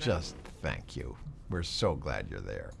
just thank you. We're so glad you're there.